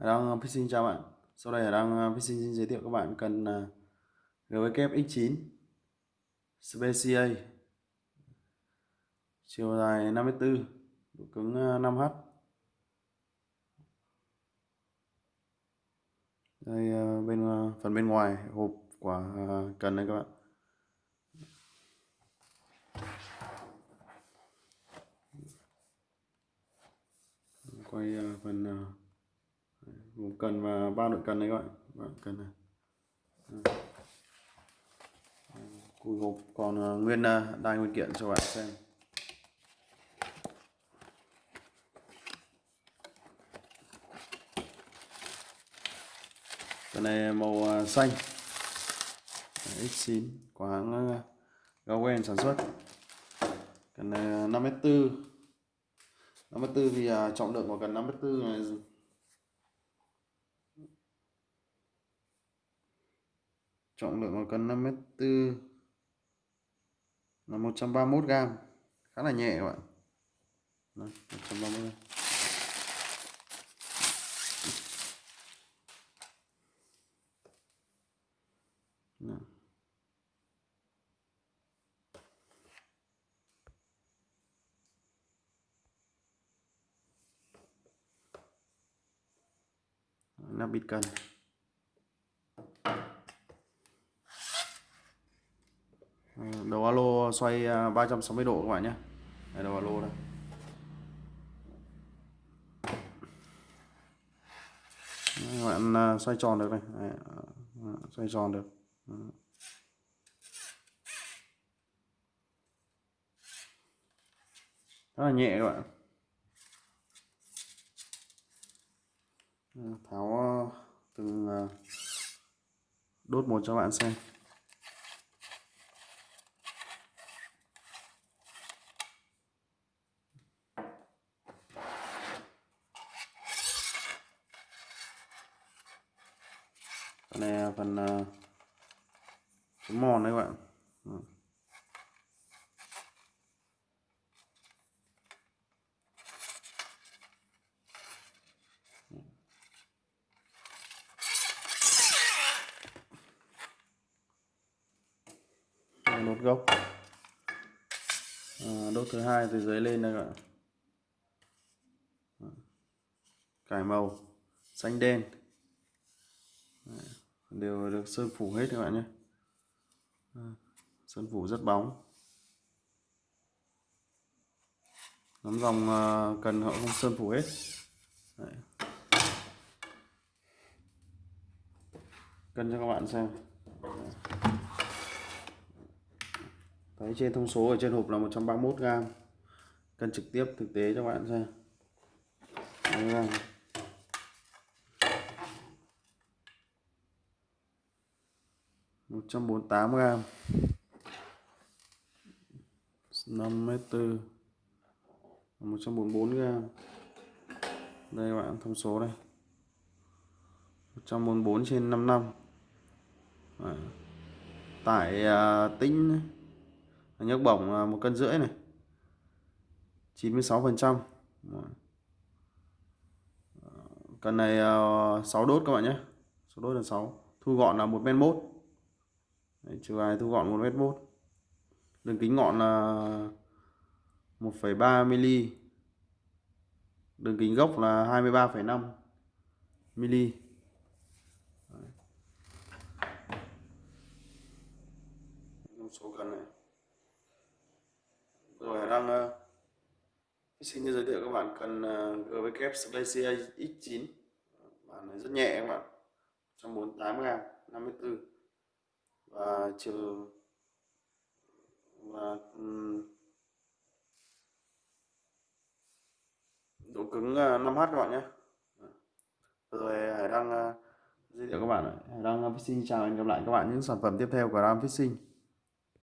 đang uh, xin chào bạn. Sau đây Hải Đăng uh, xin giới thiệu các bạn cần à, GWF X9 Specia chiều dài 54 độ cứng uh, 5H đây bên phần bên ngoài hộp của cần đây các bạn quay phần gồm cần và ba nội cần đấy các bạn. Bạn cần này. Ờ. Cùi hộp còn ờ, nguyên ờ, đai nguyên kiện cho bạn xem. Cái này màu ờ, xanh. X9 của hãng Gawain sản xuất. Cái này 5m4 5m4 thì ờ, trọng lượng của cần 54 này trọng lượng của cân 5m4 là 131 gram khá là nhẹ các bạn Đấy, 130 gram. Đấy. nắp bịt cần đầu alo xoay à, 360 độ các bạn nhé. Đây đầu alo đây. Các bạn à, xoay tròn được này. Đấy, à, xoay tròn được. Rất là nhẹ các bạn. Tháo từng đốt một cho bạn xem. Cái này là phần uh, mòn đấy các bạn. Nốt gốc. À, đốt thứ hai từ dưới lên đây các bạn. Cải màu xanh đen đều được sơn phủ hết các bạn nhé. Sơn phủ rất bóng. Nắm dòng ờ, cần họ không sơn phủ hết. Đấy. cân cho các bạn xem. Thấy trên thông số ở trên hộp là 131 gram cân trực tiếp thực tế cho các bạn xem. 148 gram 5m4 144 gram. Đây các bạn thông số đây. 144 trên 55 à. tải à, tính nhấc bổng à, một cân rưỡi này. 96 phần trăm. Ờ, Cần này à, 6 đốt các bạn nhé số đốt là 6 thu gọn là 1 men 1 Đấy, chiều dài thu gọn 1 mét mốt đường kính ngọn là 1,3 mm đường kính gốc là 23,5 mm số gần này. Rồi đang uh, xin giới thiệu các bạn cần ờ, uh, GWF Specia X9 bản này rất nhẹ các bạn. 148 gram 54 và chiều và độ cứng ờ, 5H các bạn nhé. Ờ, rồi Hải đang giới thiệu các bạn Hải đang Fishing chào, hẹn gặp lại các bạn những sản phẩm tiếp theo của Ram Fishing.